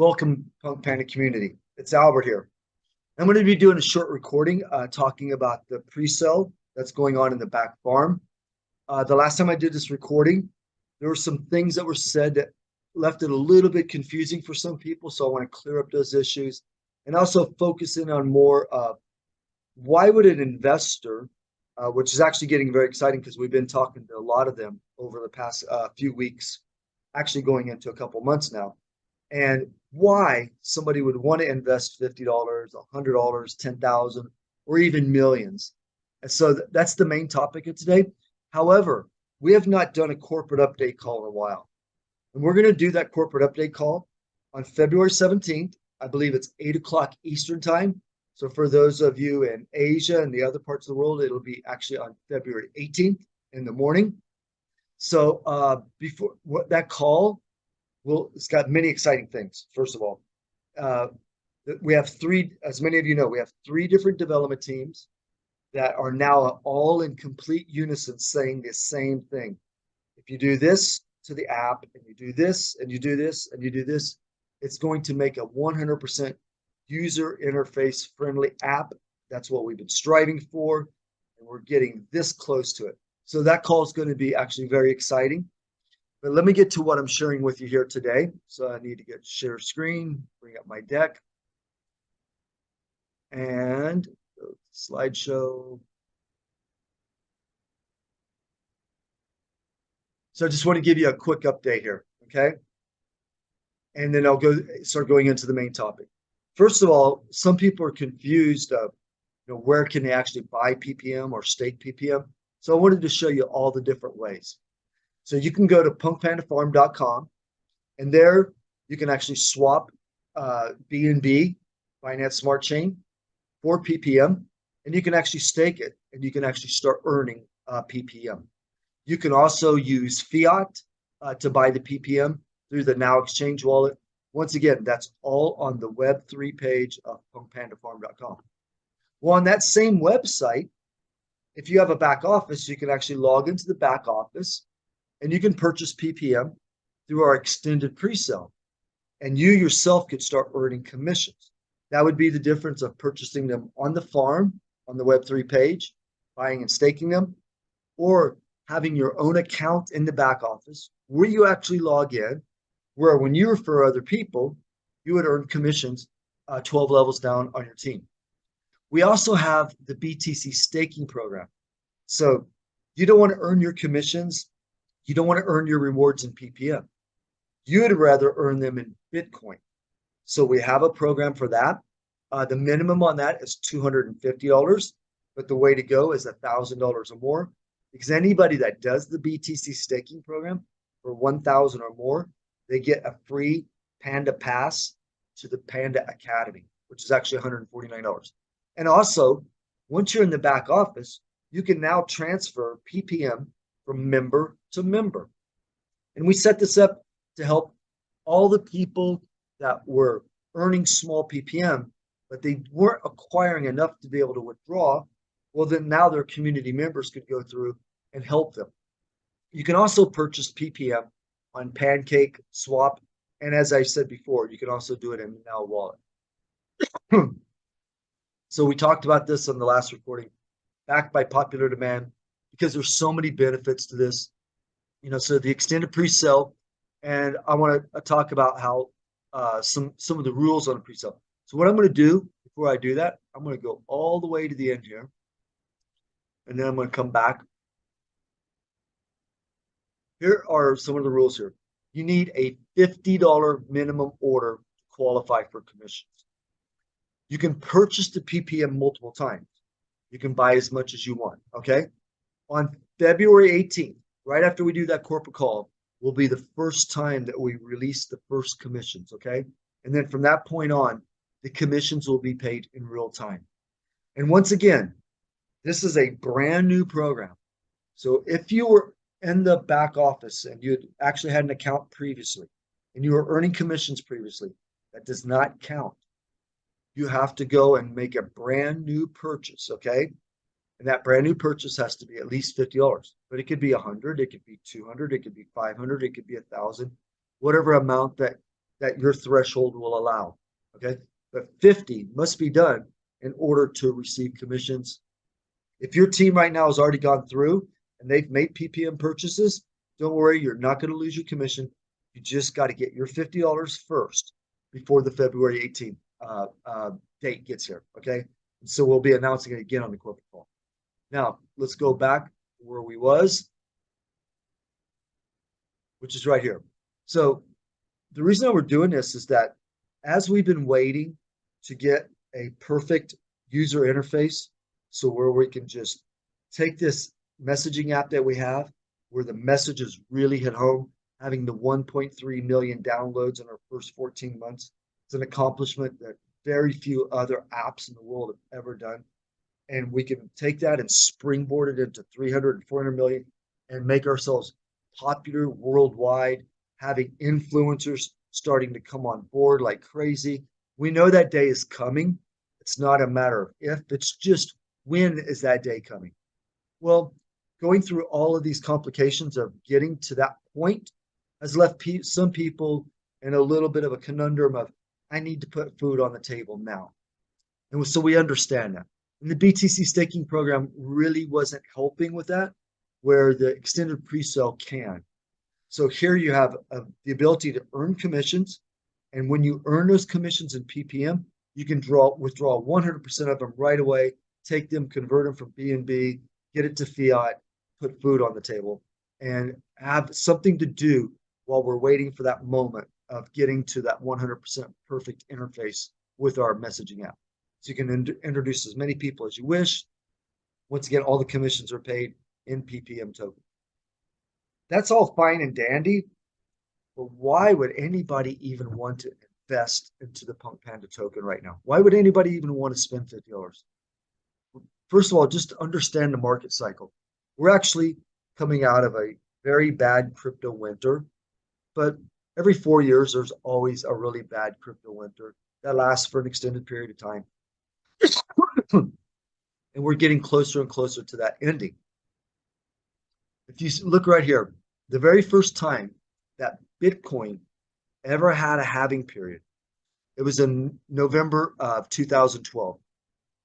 Welcome, Punk Panda community. It's Albert here. I'm going to be doing a short recording uh, talking about the pre-sale that's going on in the back farm. Uh, the last time I did this recording, there were some things that were said that left it a little bit confusing for some people. So I want to clear up those issues and also focus in on more uh, why would an investor, uh, which is actually getting very exciting because we've been talking to a lot of them over the past uh, few weeks, actually going into a couple months now and why somebody would want to invest $50, $100, 10,000 or even millions. And so th that's the main topic of today. However, we have not done a corporate update call in a while. And we're going to do that corporate update call on February 17th. I believe it's 8 o'clock Eastern time. So for those of you in Asia and the other parts of the world, it'll be actually on February 18th in the morning. So uh, before that call well, it's got many exciting things. First of all, uh, we have three, as many of you know, we have three different development teams that are now all in complete unison saying the same thing. If you do this to the app and you do this and you do this and you do this, it's going to make a 100% user interface friendly app. That's what we've been striving for. And we're getting this close to it. So that call is going to be actually very exciting. But let me get to what I'm sharing with you here today. So I need to get share screen, bring up my deck. And slideshow. So I just want to give you a quick update here, okay? And then I'll go start going into the main topic. First of all, some people are confused of you know, where can they actually buy PPM or stake PPM. So I wanted to show you all the different ways. So you can go to punkpandafarm.com and there you can actually swap uh, BNB, Binance Smart Chain, for PPM, and you can actually stake it and you can actually start earning uh, PPM. You can also use fiat uh, to buy the PPM through the Now Exchange wallet. Once again, that's all on the Web3 page of punkpandafarm.com. Well, on that same website, if you have a back office, you can actually log into the back office and you can purchase PPM through our extended pre-sale. And you yourself could start earning commissions. That would be the difference of purchasing them on the farm, on the Web3 page, buying and staking them, or having your own account in the back office where you actually log in, where when you refer other people, you would earn commissions uh, 12 levels down on your team. We also have the BTC staking program. So you don't want to earn your commissions you don't want to earn your rewards in PPM. You'd rather earn them in Bitcoin. So we have a program for that. Uh, the minimum on that is $250, but the way to go is $1,000 or more because anybody that does the BTC staking program for 1,000 or more, they get a free Panda Pass to the Panda Academy, which is actually $149. And also, once you're in the back office, you can now transfer PPM from member to member. And we set this up to help all the people that were earning small PPM, but they weren't acquiring enough to be able to withdraw. Well, then now their community members could go through and help them. You can also purchase PPM on Pancake, Swap, and as I said before, you can also do it in Now Wallet. so we talked about this on the last recording, backed by popular demand because there's so many benefits to this. You know, so the extended pre-sale, and I want to uh, talk about how uh, some some of the rules on a pre-sale. So what I'm going to do before I do that, I'm going to go all the way to the end here, and then I'm going to come back. Here are some of the rules here. You need a $50 minimum order to qualify for commissions. You can purchase the PPM multiple times. You can buy as much as you want, okay? On February 18th, right after we do that corporate call, will be the first time that we release the first commissions, okay? And then from that point on, the commissions will be paid in real time. And once again, this is a brand new program. So if you were in the back office and you actually had an account previously and you were earning commissions previously, that does not count. You have to go and make a brand new purchase, okay? And that brand new purchase has to be at least $50, but it could be 100, it could be 200, it could be 500, it could be a thousand, whatever amount that that your threshold will allow. Okay. But 50 must be done in order to receive commissions. If your team right now has already gone through and they've made PPM purchases, don't worry, you're not going to lose your commission. You just got to get your $50 first before the February 18th uh, uh, date gets here. Okay. And so we'll be announcing it again on the corporate call. Now let's go back where we was, which is right here. So the reason that we're doing this is that as we've been waiting to get a perfect user interface, so where we can just take this messaging app that we have, where the messages really hit home, having the 1.3 million downloads in our first 14 months, it's an accomplishment that very few other apps in the world have ever done. And we can take that and springboard it into 300 and 400 million and make ourselves popular worldwide, having influencers starting to come on board like crazy. We know that day is coming. It's not a matter of if, it's just when is that day coming? Well, going through all of these complications of getting to that point has left pe some people in a little bit of a conundrum of, I need to put food on the table now. And so we understand that. And the BTC staking program really wasn't helping with that, where the extended pre-sale can. So here you have uh, the ability to earn commissions. And when you earn those commissions in PPM, you can draw withdraw 100% of them right away, take them, convert them from BNB, get it to fiat, put food on the table, and have something to do while we're waiting for that moment of getting to that 100% perfect interface with our messaging app. So you can in introduce as many people as you wish. Once again, all the commissions are paid in PPM token. That's all fine and dandy, but why would anybody even want to invest into the Punk Panda token right now? Why would anybody even want to spend $50? First of all, just to understand the market cycle. We're actually coming out of a very bad crypto winter, but every four years, there's always a really bad crypto winter that lasts for an extended period of time. and we're getting closer and closer to that ending. If you look right here, the very first time that Bitcoin ever had a halving period, it was in November of 2012.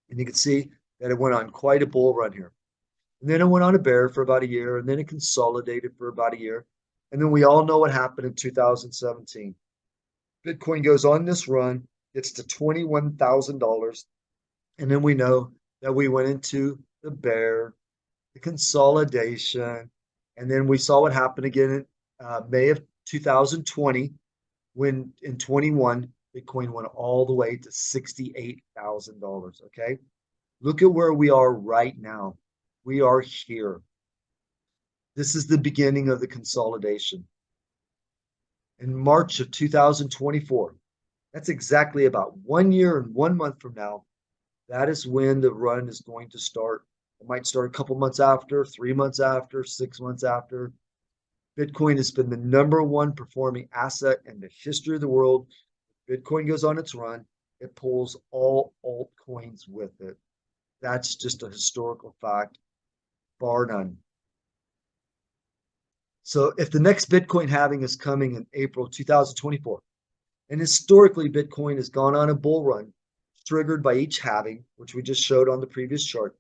And you can see that it went on quite a bull run here. And then it went on a bear for about a year, and then it consolidated for about a year. And then we all know what happened in 2017. Bitcoin goes on this run, gets to $21,000. And then we know that we went into the bear, the consolidation, and then we saw what happened again in uh, May of 2020, when in 21, Bitcoin went all the way to $68,000. Okay. Look at where we are right now. We are here. This is the beginning of the consolidation. In March of 2024, that's exactly about one year and one month from now. That is when the run is going to start it might start a couple months after, three months after, six months after. Bitcoin has been the number one performing asset in the history of the world. Bitcoin goes on its run, it pulls all altcoins with it. That's just a historical fact, bar none. So if the next Bitcoin halving is coming in April 2024, and historically Bitcoin has gone on a bull run triggered by each halving, which we just showed on the previous chart,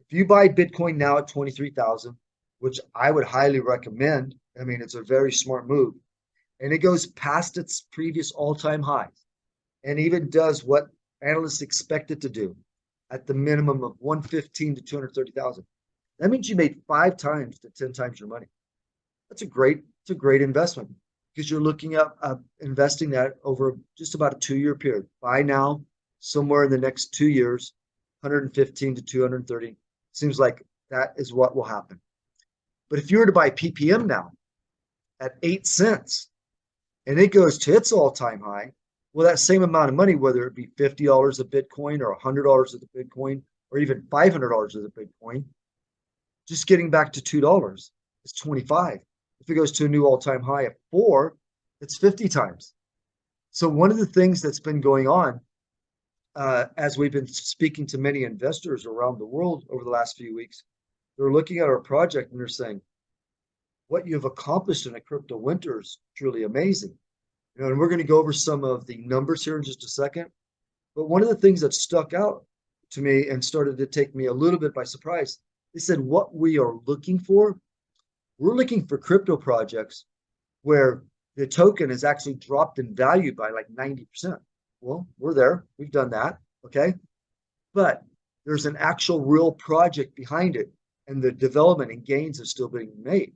if you buy Bitcoin now at 23,000, which I would highly recommend, I mean, it's a very smart move, and it goes past its previous all-time highs and even does what analysts expect it to do at the minimum of 115 to 230,000. That means you made five times to 10 times your money. That's a great, it's a great investment because you're looking at uh, investing that over just about a two-year period. Buy now, somewhere in the next two years, 115 to 230 Seems like that is what will happen. But if you were to buy PPM now at eight cents and it goes to its all-time high, well, that same amount of money, whether it be $50 a Bitcoin or $100 of the Bitcoin or even $500 of the Bitcoin, just getting back to $2 is 25. If it goes to a new all-time high of four, it's 50 times. So one of the things that's been going on uh, as we've been speaking to many investors around the world over the last few weeks, they're looking at our project and they're saying, what you've accomplished in a crypto winter is truly amazing. You know, and we're going to go over some of the numbers here in just a second. But one of the things that stuck out to me and started to take me a little bit by surprise, they said what we are looking for, we're looking for crypto projects where the token is actually dropped in value by like 90%. Well, we're there. We've done that. Okay. But there's an actual real project behind it and the development and gains are still being made.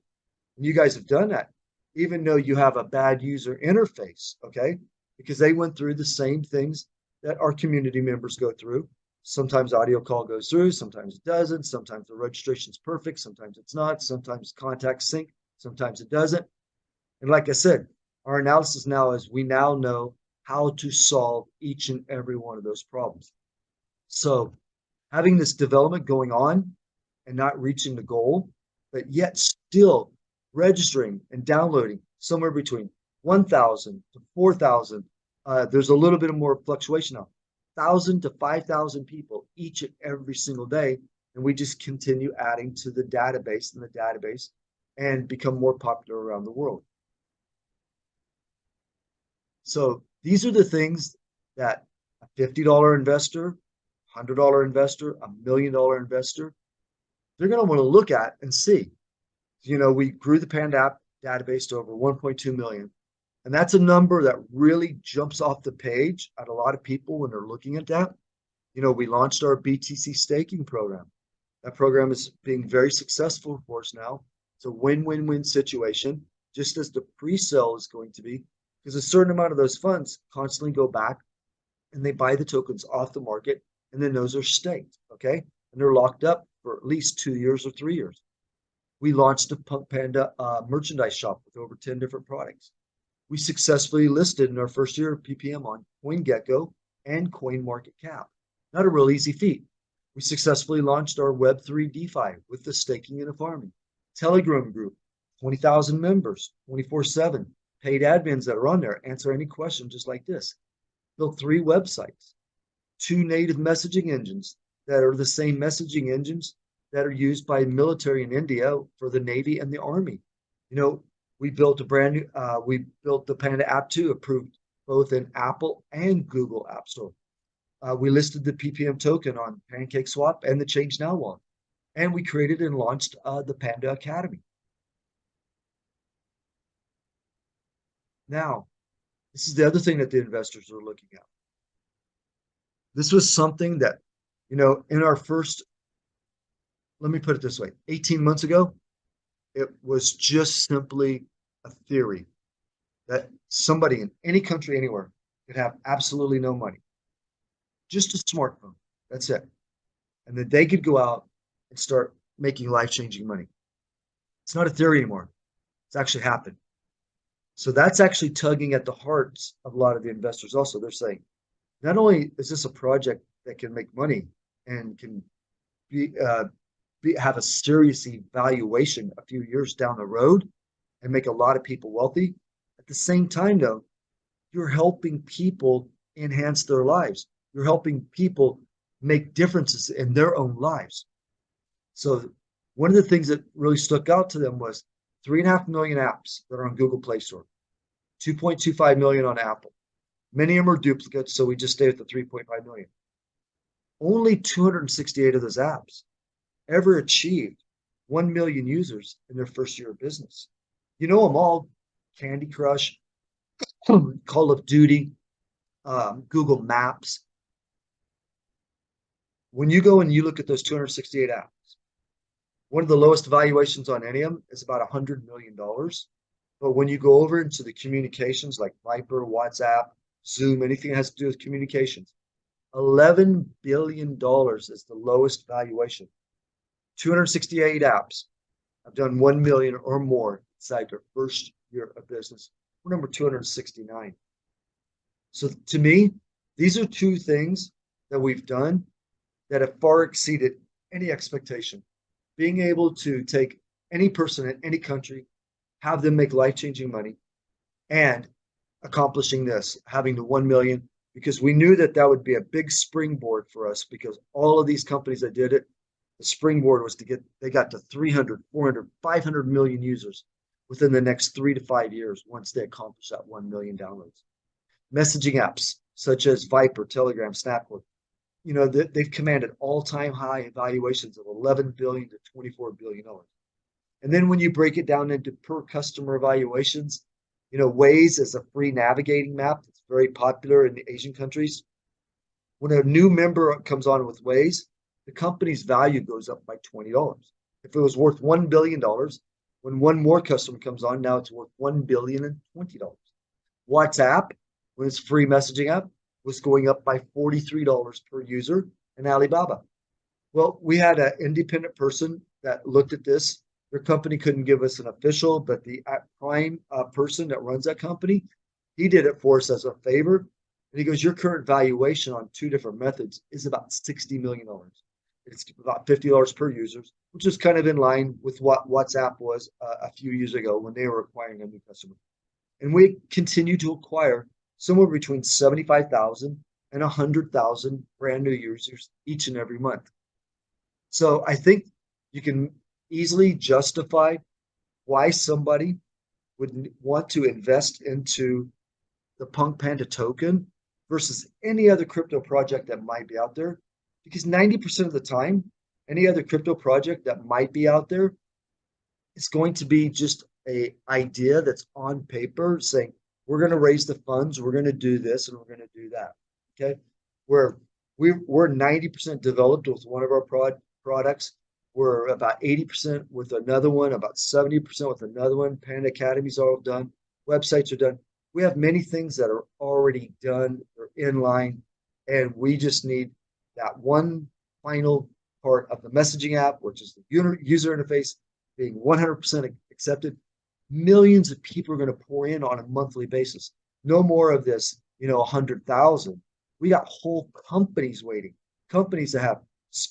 And you guys have done that, even though you have a bad user interface. Okay. Because they went through the same things that our community members go through. Sometimes audio call goes through, sometimes it doesn't. Sometimes the registration is perfect, sometimes it's not. Sometimes contact sync, sometimes it doesn't. And like I said, our analysis now is we now know how to solve each and every one of those problems. So having this development going on and not reaching the goal, but yet still registering and downloading somewhere between 1,000 to 4,000. Uh, there's a little bit more fluctuation now, 1,000 to 5,000 people each and every single day. And we just continue adding to the database and the database and become more popular around the world. So these are the things that a $50 investor, $100 investor, a million dollar investor, they're going to want to look at and see. You know, we grew the Panda app database to over 1.2 million. And that's a number that really jumps off the page at a lot of people when they're looking at that. You know, we launched our BTC staking program. That program is being very successful for us now. It's a win-win-win situation, just as the pre-sale is going to be because a certain amount of those funds constantly go back and they buy the tokens off the market and then those are staked okay? And they're locked up for at least two years or three years. We launched a punk panda uh, merchandise shop with over 10 different products. We successfully listed in our first year of ppm on coingecko and coinmarketcap. Not a real easy feat. We successfully launched our web3 defi with the staking and the farming. Telegram group 20000 members 24 7 paid admins that are on there answer any question just like this. Built three websites, two native messaging engines that are the same messaging engines that are used by military in India for the Navy and the Army. You know, we built a brand new, uh, we built the Panda app 2 approved both in Apple and Google App Store. Uh, we listed the PPM token on PancakeSwap and the Change Now wallet. And we created and launched uh, the Panda Academy. Now, this is the other thing that the investors are looking at. This was something that, you know, in our first, let me put it this way 18 months ago, it was just simply a theory that somebody in any country, anywhere, could have absolutely no money, just a smartphone. That's it. And that they could go out and start making life changing money. It's not a theory anymore, it's actually happened. So that's actually tugging at the hearts of a lot of the investors also. They're saying, not only is this a project that can make money and can be, uh, be have a serious evaluation a few years down the road and make a lot of people wealthy, at the same time though, you're helping people enhance their lives. You're helping people make differences in their own lives. So one of the things that really stuck out to them was three and a half million apps that are on Google Play Store, 2.25 million on Apple. Many of them are duplicates, so we just stay at the 3.5 million. Only 268 of those apps ever achieved 1 million users in their first year of business. You know them all Candy Crush, Call of Duty, um, Google Maps. When you go and you look at those 268 apps, one of the lowest valuations on any of them is about a hundred million dollars. But when you go over into the communications like Viber, WhatsApp, Zoom, anything that has to do with communications, $11 billion is the lowest valuation. 268 apps have done 1 million or more inside their first year of business. We're number 269. So to me, these are two things that we've done that have far exceeded any expectation being able to take any person in any country, have them make life changing money, and accomplishing this, having the 1 million, because we knew that that would be a big springboard for us because all of these companies that did it, the springboard was to get, they got to 300, 400, 500 million users. within the next three to five years once they accomplish that 1 million downloads. Messaging apps such as Viber, Telegram, Snapchat, you know, they, they've commanded all-time high valuations of 11 billion to 24 billion dollars. And then when you break it down into per customer evaluations, you know, Waze is a free navigating map that's very popular in the Asian countries. When a new member comes on with Waze, the company's value goes up by $20. If it was worth $1 billion, when one more customer comes on, now it's worth $1 billion and $20. WhatsApp, when it's free messaging app, was going up by $43 per user in Alibaba. Well, we had an independent person that looked at this. Their company couldn't give us an official, but the prime uh, person that runs that company, he did it for us as a favor. And he goes, Your current valuation on two different methods is about $60 million. It's about $50 per user, which is kind of in line with what WhatsApp was uh, a few years ago when they were acquiring a new customer. And we continue to acquire somewhere between 75,000 and 100,000 brand new users each and every month. So I think you can easily justify why somebody would want to invest into the Punk Panda token versus any other crypto project that might be out there. Because 90% of the time, any other crypto project that might be out there is going to be just a idea that's on paper saying, we're going to raise the funds, we're going to do this, and we're going to do that. Okay. Where we, we're 90% developed with one of our prod, products. We're about 80% with another one, about 70% with another one. Panda Academy's all done. Websites are done. We have many things that are already done they're in line, and we just need that one final part of the messaging app, which is the user interface being 100% accepted millions of people are going to pour in on a monthly basis. No more of this, you know, 100,000. We got whole companies waiting, companies that have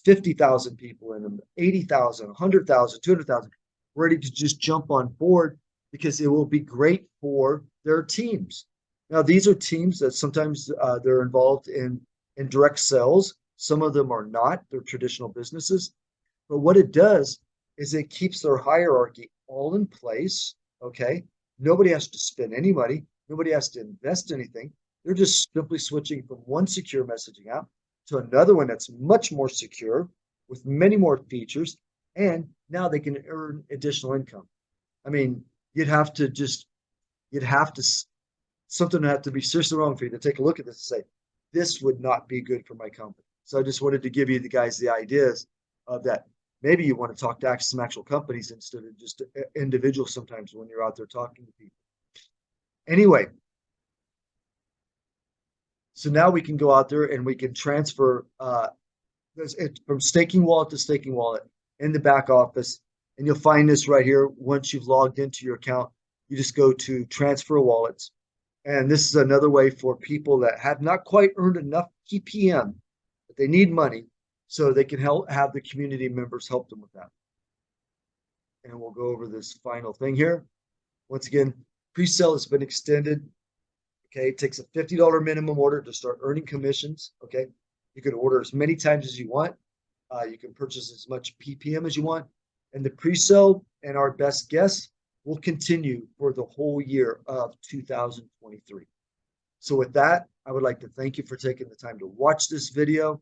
50,000 people in them, 80,000, 100,000, 200,000, ready to just jump on board because it will be great for their teams. Now, these are teams that sometimes uh, they're involved in, in direct sales. Some of them are not, they're traditional businesses. But what it does is it keeps their hierarchy all in place Okay. Nobody has to spend any money. Nobody has to invest anything. They're just simply switching from one secure messaging app to another one that's much more secure with many more features. And now they can earn additional income. I mean, you'd have to just, you'd have to, something would have to be seriously wrong for you to take a look at this and say, this would not be good for my company. So I just wanted to give you the guys the ideas of that maybe you want to talk to some actual companies instead of just uh, individuals sometimes when you're out there talking to people. Anyway, so now we can go out there and we can transfer uh, it from staking wallet to staking wallet in the back office. And you'll find this right here. Once you've logged into your account, you just go to transfer wallets. And this is another way for people that have not quite earned enough PPM, but they need money so they can help have the community members help them with that. And we'll go over this final thing here. Once again, pre-sale has been extended. Okay, it takes a $50 minimum order to start earning commissions. Okay, you can order as many times as you want. Uh, you can purchase as much PPM as you want. And the pre-sale and our best guess will continue for the whole year of 2023. So with that, I would like to thank you for taking the time to watch this video.